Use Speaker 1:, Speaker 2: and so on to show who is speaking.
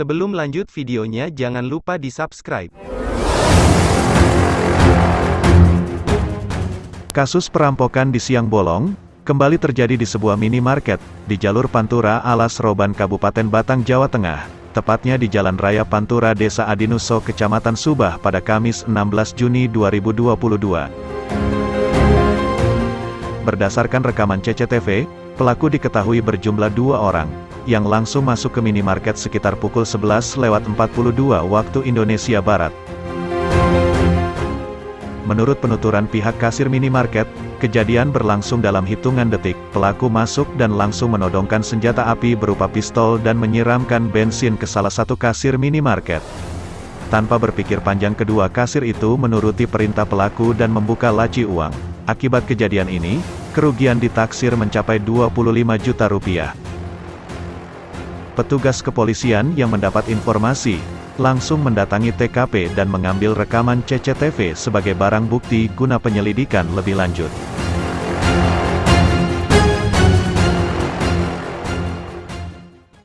Speaker 1: Sebelum lanjut videonya jangan lupa di subscribe.
Speaker 2: Kasus perampokan di Siang Bolong, kembali terjadi di sebuah minimarket, di jalur Pantura Alas Roban Kabupaten Batang, Jawa Tengah, tepatnya di Jalan Raya Pantura Desa Adinuso Kecamatan Subah pada Kamis 16 Juni 2022. Berdasarkan rekaman CCTV, pelaku diketahui berjumlah dua orang, yang langsung masuk ke minimarket sekitar pukul 11 lewat 42 waktu Indonesia Barat. Menurut penuturan pihak kasir minimarket, kejadian berlangsung dalam hitungan detik, pelaku masuk dan langsung menodongkan senjata api berupa pistol dan menyiramkan bensin ke salah satu kasir minimarket. Tanpa berpikir panjang kedua kasir itu menuruti perintah pelaku dan membuka laci uang. Akibat kejadian ini, kerugian ditaksir mencapai 25 juta rupiah. Petugas kepolisian yang mendapat informasi, langsung mendatangi TKP dan mengambil rekaman CCTV sebagai barang bukti guna penyelidikan lebih lanjut.